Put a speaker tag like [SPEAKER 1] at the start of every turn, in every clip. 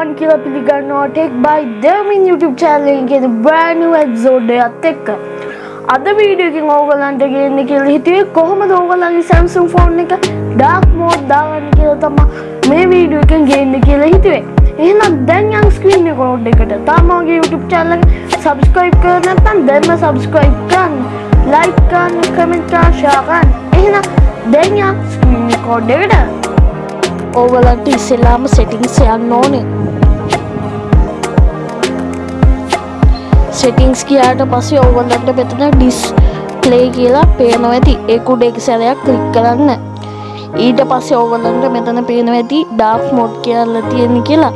[SPEAKER 1] Everyone කියලා පිළිගන්නවා. Tech බයි දෙමින් YouTube චැනලෙන් කියන බ්‍රෑන්ඩ් නිව් එපිසෝඩ් එකත් එක්ක. අද වීඩියෝ එකකින් ඕගලන්ට ගේන්න කියලා හිතුවේ කොහොමද ඕගලන්ගේ Samsung ෆෝන් එක ඩාර්ක් මෝඩ් දාගන්න කියලා තමයි මේ වීඩියෝ එකෙන් ගේන්න කියලා හිතුවේ. එහෙනම් දැන් යන් ස්ක්‍රීන් රෙකෝඩ් එකට තාම මගේ YouTube channel එක subscribe කරලා නැත්නම් දැන්ම subscribe කරන්න like කරන්න comment කරන්න share කරන්න. එහෙනම් දැන් යන් ස්ක්‍රීන් රෙකෝඩ් එකට ඕගලන්ට ඉස්සෙල්ලාම සෙටිංස් යන්න ඕනේ. සෙටිංස් කියාට පස්සේ ඕගලන්ට මෙතන ඩිස්ප්ලේ කියලා පේනවා ඇති. ඒ කුඩ එක සැරයක් ක්ලික් කරන්න. ඊට පස්සේ ඕගලන්ට මෙතන පේනවා ඇති ඩාර්ක් මෝඩ් කියලා තියෙන කියලා.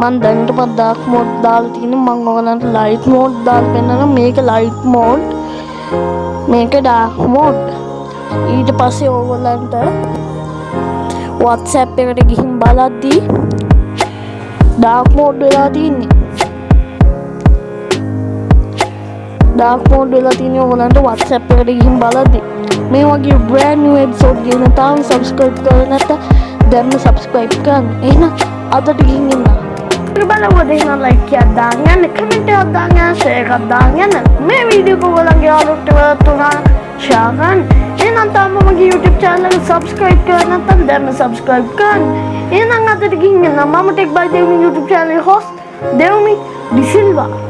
[SPEAKER 1] මන් දැනට මත් ඩාර්ක් මෝඩ් දාලා තියෙන මම ඕගලන්ට ලයිට් මෝඩ් දාලා පෙන්නනවා. මේක ලයිට් මෝඩ් මේක ඩාර්ක් මෝඩ් ඊට පස්සේ ඕගලන්ට WhatsApp එකට ගිහින් බලද්දී ඩාර්ක් මෝඩ් වෙලා තින්නේ ඩාර්ක් මෝඩ් වෙලා තියෙන්නේ ඔයගලන්ට WhatsApp එකට ගිහින් බලද්දී. මේ වගේ brand new episode ගැන තාම subscribe කරලා නැත්නම් දැන්ම subscribe කරන්න. එහෙනම් අදට ගිහින් ඉන්න. බලවද එහෙනම් like එකක් දාන්න යන්න comment එකක් දාන්න යන්න share එකක් දාන්න යන්න. මේ වීඩියෝ එක ඔයගලන්ගේ යාළුවන්ට වලත් උනා share කරන්න එහෙනම් තාම මගේ YouTube channel එක subscribe කරලා නැත්නම් දැන්ම subscribe කරන්න. එහෙනම් අදට ගිහින් ඉන්න මම ටෙක් බයි දෙවි YouTube channel host දෙවමි ඩිසිල්වා.